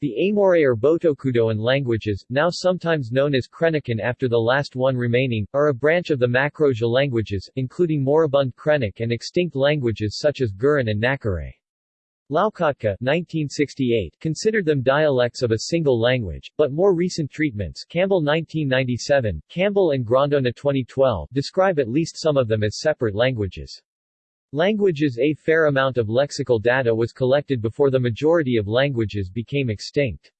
The Aimoré or Botocudoan languages, now sometimes known as Krenakan after the last one remaining, are a branch of the Macro-Jê languages, including moribund Krenik and extinct languages such as Gurun and Nakare. Loukotka 1968 considered them dialects of a single language, but more recent treatments Campbell 1997, Campbell and Grondona 2012 describe at least some of them as separate languages. Languages A fair amount of lexical data was collected before the majority of languages became extinct.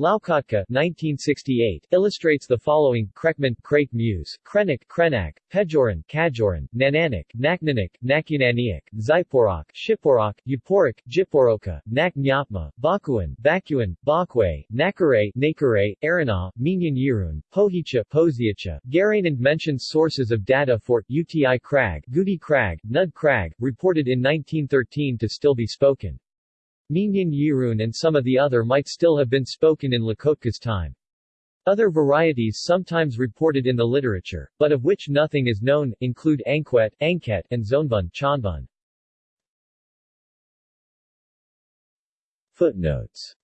Loukotka 1968 illustrates the following Krekman, Krake Muse, Krenik, Krenak, Pejoran, Kajoran, Nananik, Naknanik, Nakunaniak, Zyporok, Shiporok, Uporik, Jiporoka, Nak Nyapma, Bakuan, Bakuan, Bakwe, Nakare, Nakare, Arana, Minyan Yirun, Pohicha, Poziacha, Garanand mentions sources of data for UTI Crag, Gudi Crag, Nud Crag, reported in 1913 to still be spoken. Minyan Yirun and some of the other might still have been spoken in Loukotka's time. Other varieties sometimes reported in the literature, but of which nothing is known, include Ankwet, Anket, and Zonbun Chonbun. Footnotes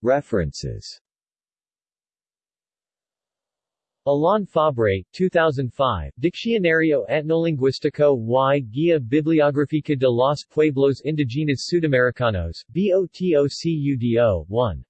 References Alain Fabre, 2005, Diccionario Etnolinguístico y Guía Bibliográfica de los Pueblos Indígenas Sudamericanos, BOTOCUDO, 1.